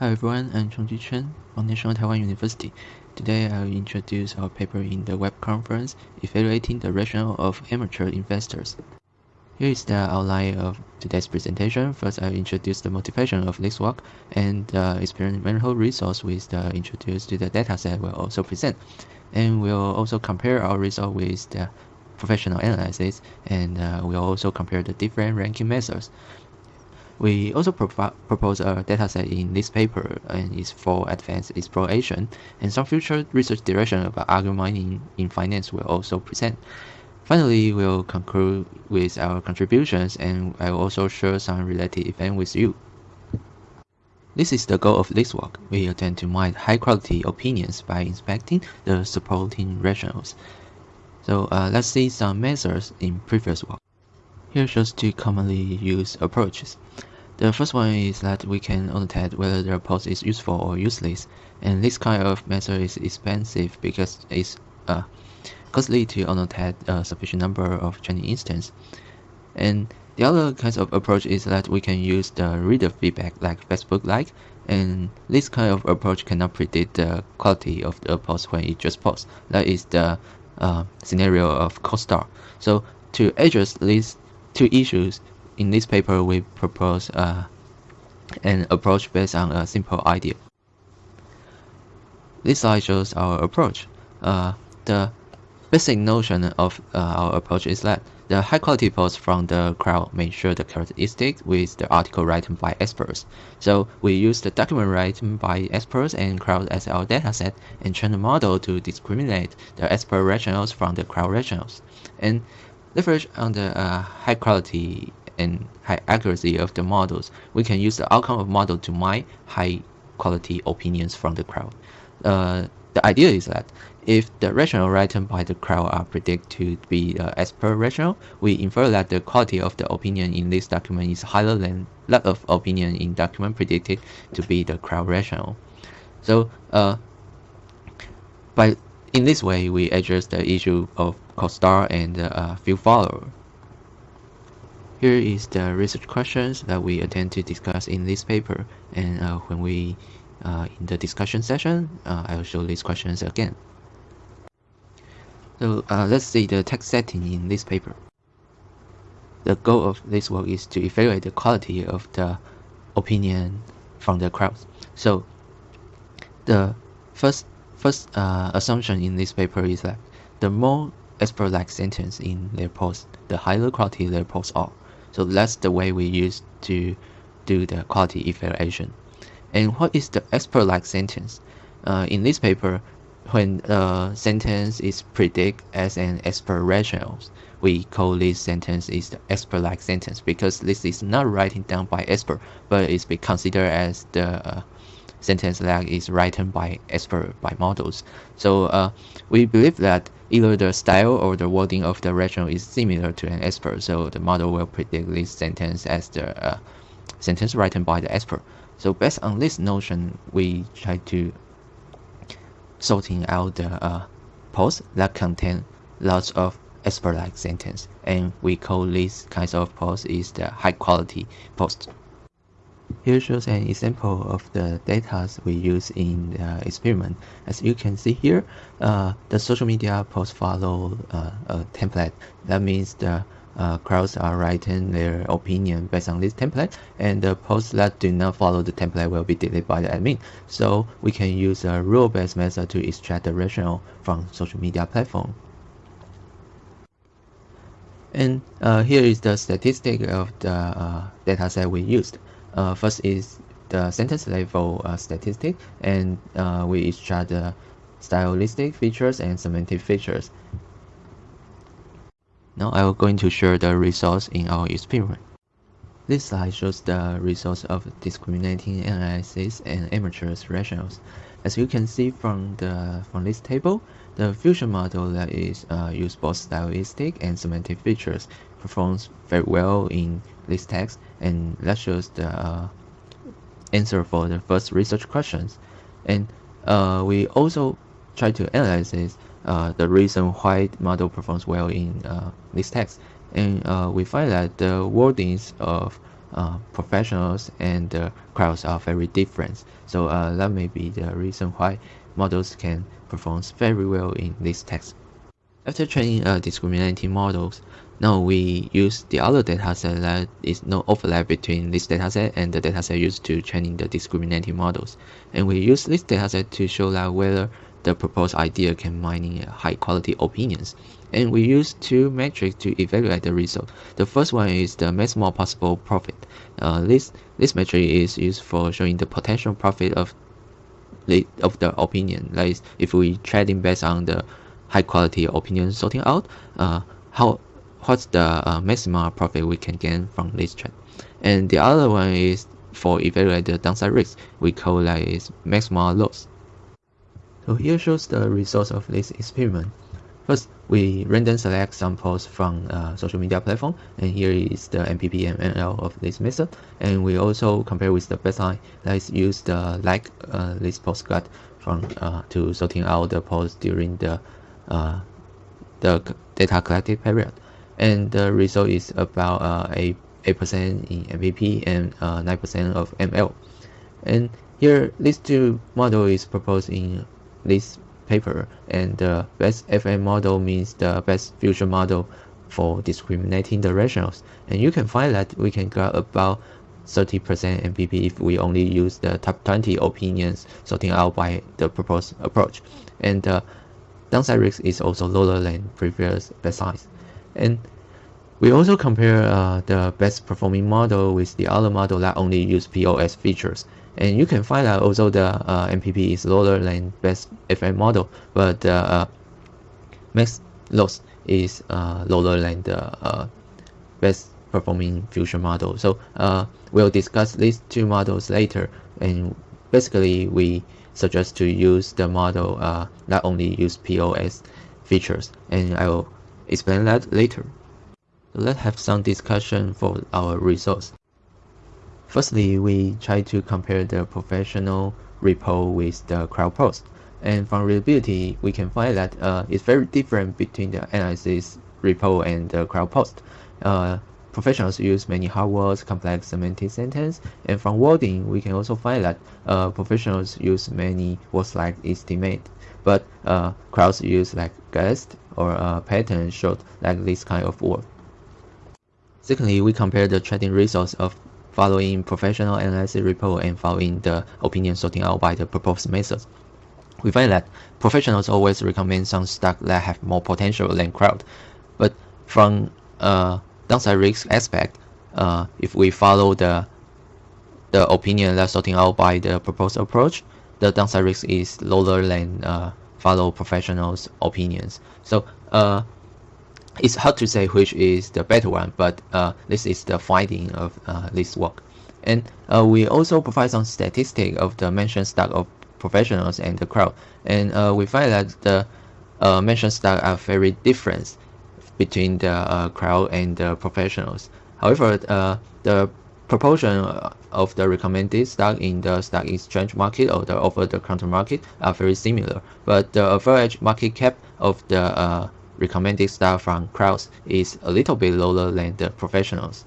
Hi everyone, I'm Chung-Chi Chen from National Taiwan University. Today I'll introduce our paper in the web conference evaluating the rationale of amateur investors. Here is the outline of today's presentation. First, I'll introduce the motivation of this work and the experimental results with the introduced to the dataset we'll also present. And we'll also compare our result with the professional analysis and uh, we'll also compare the different ranking methods. We also propose a dataset in this paper and is for advanced exploration, and some future research direction about algo mining in finance will also present. Finally, we'll conclude with our contributions and I will also share some related events with you. This is the goal of this work. We attempt to mine high-quality opinions by inspecting the supporting rationals. So uh, let's see some methods in previous work. Here shows two commonly used approaches. The first one is that we can annotate whether the post is useful or useless, and this kind of method is expensive because it's uh, costly to annotate a sufficient number of training instances. And the other kind of approach is that we can use the reader feedback like Facebook like, and this kind of approach cannot predict the quality of the post when it just posts. That is the uh, scenario of cold start. So to address these two issues, in this paper, we propose uh, an approach based on a simple idea. This slide shows our approach. Uh, the basic notion of uh, our approach is that the high-quality posts from the crowd may share the characteristics with the article written by experts. So we use the document written by experts and crowd as our dataset and train the model to discriminate the expert rationals from the crowd rationals. And leverage on the uh, high quality and high accuracy of the models, we can use the outcome of model to mine high quality opinions from the crowd. Uh, the idea is that if the rationale written by the crowd are predicted to be uh, as per rationale, we infer that the quality of the opinion in this document is higher than that of opinion in document predicted to be the crowd rationale. So, uh, by in this way, we address the issue of cold-start and uh, field follower. Here is the research questions that we intend to discuss in this paper and uh, when we uh, in the discussion session uh, I will show these questions again. So uh, let's see the text setting in this paper. The goal of this work is to evaluate the quality of the opinion from the crowd. So the first first uh, assumption in this paper is that the more expert-like sentence in their post, the higher quality their posts are. So that's the way we use to do the quality evaluation. And what is the expert-like sentence? Uh, in this paper, when a sentence is predicted as an expert rationale, we call this sentence is the expert-like sentence because this is not writing down by expert, but it's be considered as the uh, sentence is written by expert by models. So uh, we believe that either the style or the wording of the rationale is similar to an expert, so the model will predict this sentence as the uh, sentence written by the expert. So based on this notion, we try to sorting out the uh, posts that contain lots of expert-like sentence, and we call these kinds of posts is the high-quality post. Here shows an example of the data we use in the experiment. As you can see here, uh, the social media posts follow uh, a template. That means the uh, crowds are writing their opinion based on this template, and the posts that do not follow the template will be deleted by the admin. So we can use a rule-based method to extract the rationale from social media platform. And uh, here is the statistic of the uh, dataset we used. Uh, first is the sentence level uh, statistic, and uh, we extract the stylistic features and semantic features. Now I am going to share the results in our experiment. This slide shows the results of discriminating analysis and amateurs rationales. As you can see from the from this table, the fusion model that is uh, use both stylistic and semantic features performs very well in this text, and shows the uh, answer for the first research questions. And uh, we also try to analyze this, uh, the reason why model performs well in uh, this text. And uh, we find that the wordings of uh, professionals and uh, crowds are very different. So uh, that may be the reason why models can perform very well in this text. After training uh, discriminating models, now we use the other dataset that is no overlap between this dataset and the dataset used to training the discriminating models. And we use this dataset to show that whether the proposed idea can mining high quality opinions. And we use two metrics to evaluate the result. The first one is the maximum possible profit. Uh, this this metric is used for showing the potential profit of of the opinion. Like if we trading based on the high quality opinion sorting out, uh, how what's the uh, maximum profit we can gain from this trade. And the other one is for evaluate the downside risk. We call that is maximum loss. So here shows the results of this experiment. First, we random select samples from uh, social media platform, and here is the MPP and ML of this method. And we also compare with the baseline. Let's use the like uh, this postcard from uh, to sorting out the posts during the uh, the data collected period and the result is about uh, a 8% in MPP and 9% uh, of ML. And here, this two model is proposed in this paper, and the best FM model means the best future model for discriminating the rationals. And you can find that we can get about 30% MPP if we only use the top 20 opinions sorting out by the proposed approach. And the downside risk is also lower than previous best size. And we also compare uh, the best performing model with the other model that only use POS features. And you can find that although the uh, MPP is lower than best FM model, but the uh, max loss is uh, lower than the uh, best performing fusion model. So uh, we'll discuss these two models later. And basically, we suggest to use the model that only use POS features. And I will explain that later. Let's have some discussion for our results. Firstly, we try to compare the professional repo with the crowd post. And from readability, we can find that uh, it's very different between the analysis repo and the crowd post. Uh, professionals use many hard words, complex semantic sentence, and from wording, we can also find that uh, professionals use many words like estimate, but uh, crowds use like guessed or uh, pattern short like this kind of word. Secondly, we compare the trading results of following professional analysis report and following the opinion sorting out by the proposed methods. We find that professionals always recommend some stock that have more potential than crowd. But from a downside risk aspect, uh, if we follow the the opinion that's sorting out by the proposed approach, the downside risk is lower than uh, follow professionals' opinions. So uh, it's hard to say which is the better one, but uh, this is the finding of uh, this work. And uh, we also provide some statistic of the mentioned stock of professionals and the crowd. And uh, we find that the uh, mentioned stock are very different between the uh, crowd and the professionals. However, the proportion of the recommended stock in the stock exchange market or the over the counter market are very similar, but the average market cap of the recommended style from crowds is a little bit lower than the professionals.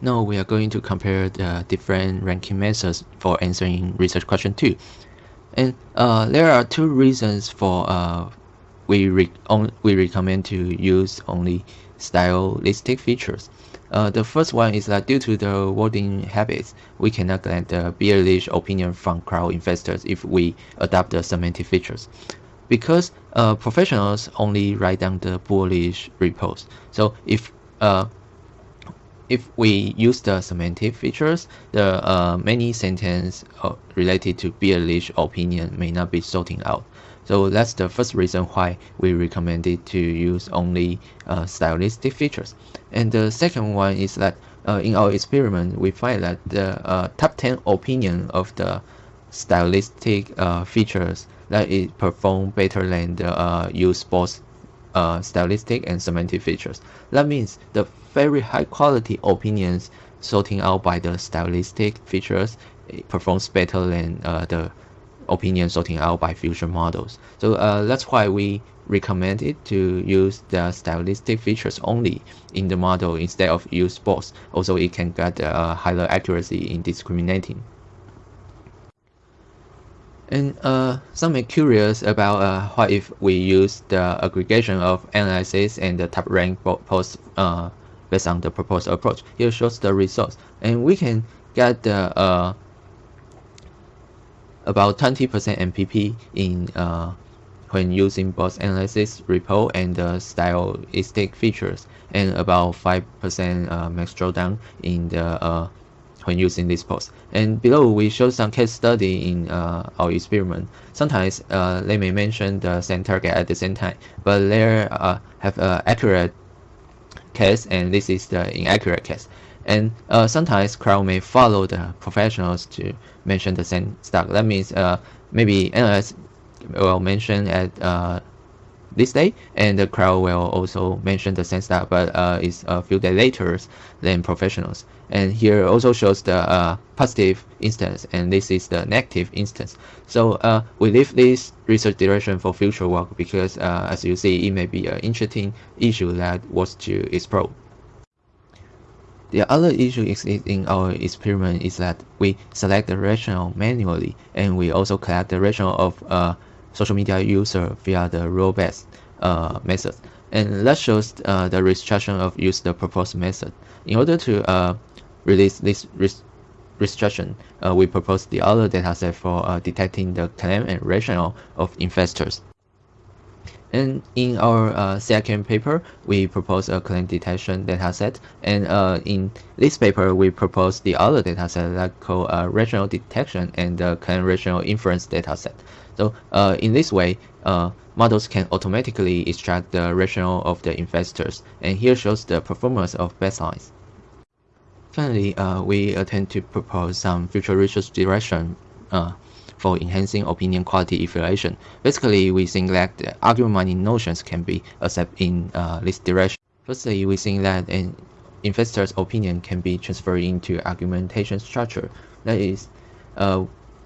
Now we are going to compare the different ranking methods for answering research question 2. And uh, there are two reasons for uh, we, re we recommend to use only stylistic features. Uh, the first one is that due to the wording habits, we cannot get the bearish opinion from crowd investors if we adopt the semantic features because uh, professionals only write down the bullish repos. So if uh, if we use the semantic features, the uh, many sentence uh, related to bullish opinion may not be sorting out. So that's the first reason why we recommended to use only uh, stylistic features. And the second one is that uh, in our experiment, we find that the top 10 opinion of the stylistic features that it perform better than the uh, use both uh, stylistic and semantic features. That means the very high quality opinions sorting out by the stylistic features performs better than uh, the opinion sorting out by fusion models. So uh, that's why we recommend it to use the stylistic features only in the model instead of use both. Also, it can get uh, higher accuracy in discriminating. And uh, some are curious about uh, what if we use the aggregation of analysis and the top rank posts uh, based on the proposed approach. Here shows the results, and we can get the uh, about 20% MPP in uh, when using both analysis repo and the stylistic features, and about 5% uh, max drawdown in the uh, when using this post. And below we show some case study in uh, our experiment. Sometimes uh, they may mention the same target at the same time, but they uh, have an accurate case and this is the inaccurate case. And uh, sometimes crowd may follow the professionals to mention the same stock. That means uh, maybe analysts will mention at uh, this day and the crowd will also mention the same stuff but uh, it's a few days later than professionals. And here also shows the uh, positive instance and this is the negative instance. So uh, we leave this research direction for future work because uh, as you see it may be an interesting issue that was to explore. The other issue is in our experiment is that we select the rationale manually and we also collect the rationale of uh, social media user via the rule-based uh, method. And that shows uh, the restriction of use the proposed method. In order to uh, release this restriction, uh, we propose the other dataset for uh, detecting the claim and rationale of investors. And in our uh, second paper, we propose a claim detection dataset. And in this paper, we propose the other dataset that called rationale detection and the claim rationale inference dataset. So uh, in this way, uh, models can automatically extract the rationale of the investors. And here shows the performance of baselines. Finally, uh, we attempt to propose some future research direction uh, for enhancing opinion quality evaluation. Basically, we think that the argument mining notions can be accepted in uh, this direction. Firstly, we think that an investor's opinion can be transferred into argumentation structure. That is, uh,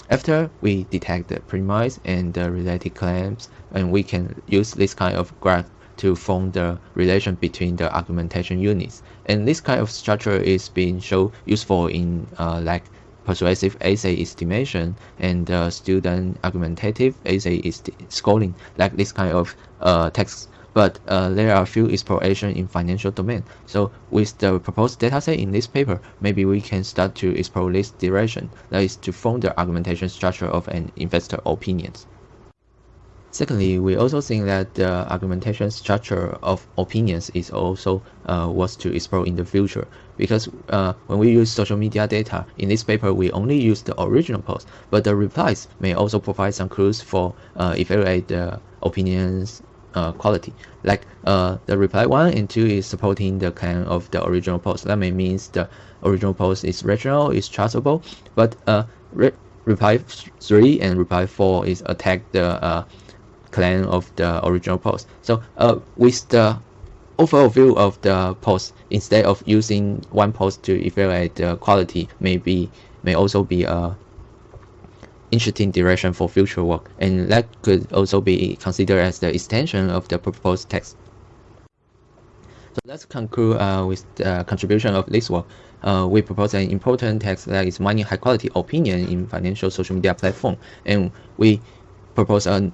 after we detect the premise and the related claims, and we can use this kind of graph to form the relation between the argumentation units. And this kind of structure is being so useful in uh, like persuasive essay estimation and uh, student argumentative essay scoring, like this kind of uh, text but uh, there are few exploration in financial domain. So with the proposed dataset in this paper, maybe we can start to explore this direction, that is to form the argumentation structure of an investor opinions. Secondly, we also think that the argumentation structure of opinions is also uh, to explore in the future because uh, when we use social media data, in this paper we only use the original post, but the replies may also provide some clues for uh, evaluate the opinions uh, quality. Like uh, the reply 1 and 2 is supporting the claim of the original post. That may means the original post is rational, is trustable, but uh, re reply 3 and reply 4 is attack the uh, claim of the original post. So uh, with the overall view of the post, instead of using one post to evaluate the quality, maybe may also be a interesting direction for future work, and that could also be considered as the extension of the proposed text. So let's conclude uh, with the contribution of this work. Uh, we propose an important text that is mining high quality opinion in financial social media platform, and we propose a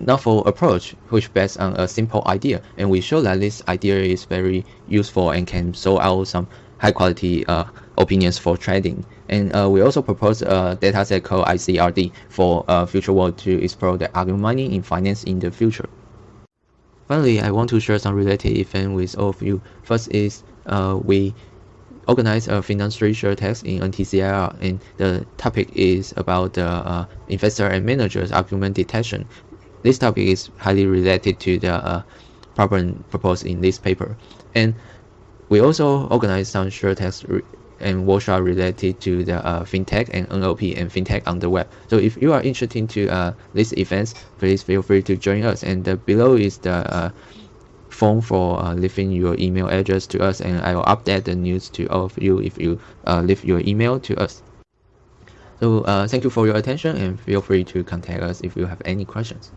novel approach which based on a simple idea, and we show that this idea is very useful and can solve out some high quality uh, opinions for trading. And uh, we also propose a dataset called ICRD for uh, future work to explore the argument mining in finance in the future. Finally, I want to share some related event with all of you. First is uh, we organize a finance research test in NTCIR and the topic is about the uh, investor and managers argument detection. This topic is highly related to the uh, problem proposed in this paper. And we also organize some short tests and workshop related to the uh, fintech and NLP and fintech on the web. So if you are interested to uh, these events, please feel free to join us. And uh, below is the uh, form for uh, leaving your email address to us, and I will update the news to all of you if you uh, leave your email to us. So thank you for your attention and feel free to contact us if you have any questions.